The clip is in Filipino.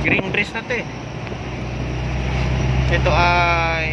Green breeze na to eh. Ito ay